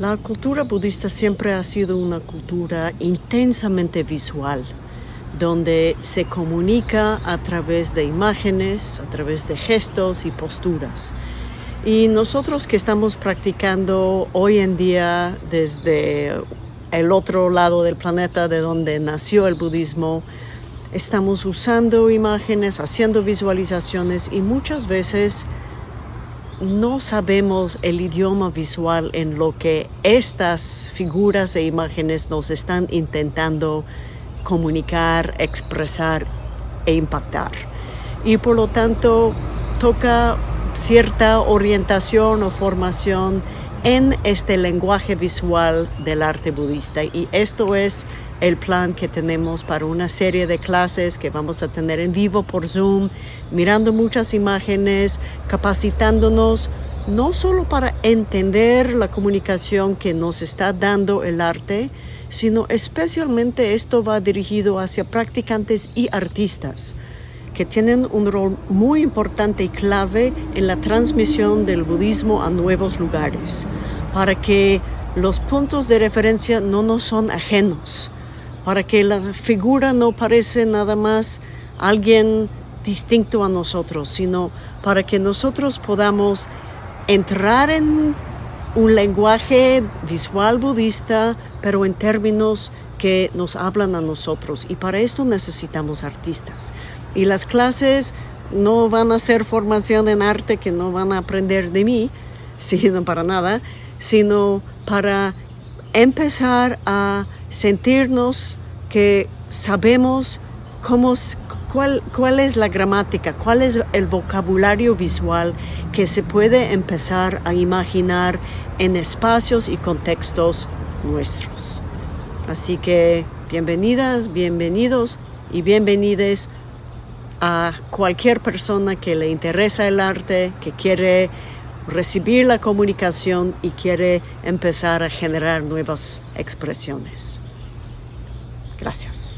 La cultura budista siempre ha sido una cultura intensamente visual, donde se comunica a través de imágenes, a través de gestos y posturas. Y nosotros que estamos practicando hoy en día desde el otro lado del planeta de donde nació el budismo, estamos usando imágenes, haciendo visualizaciones y muchas veces no sabemos el idioma visual en lo que estas figuras e imágenes nos están intentando comunicar, expresar e impactar. Y por lo tanto toca cierta orientación o formación en este lenguaje visual del arte budista. Y esto es el plan que tenemos para una serie de clases que vamos a tener en vivo por Zoom, mirando muchas imágenes, capacitándonos no solo para entender la comunicación que nos está dando el arte, sino especialmente esto va dirigido hacia practicantes y artistas que tienen un rol muy importante y clave en la transmisión del budismo a nuevos lugares, para que los puntos de referencia no nos son ajenos, para que la figura no parece nada más alguien distinto a nosotros, sino para que nosotros podamos entrar en un lenguaje visual budista, pero en términos que nos hablan a nosotros. Y para esto necesitamos artistas. Y las clases no van a ser formación en arte que no van a aprender de mí, sino para nada, sino para empezar a sentirnos que sabemos cómo, cuál, es la gramática, cuál es el vocabulario visual que se puede empezar a imaginar en espacios y contextos nuestros. Así que bienvenidas, bienvenidos y bienvenides a cualquier persona que le interesa el arte, que quiere recibir la comunicación y quiere empezar a generar nuevas expresiones. Gracias.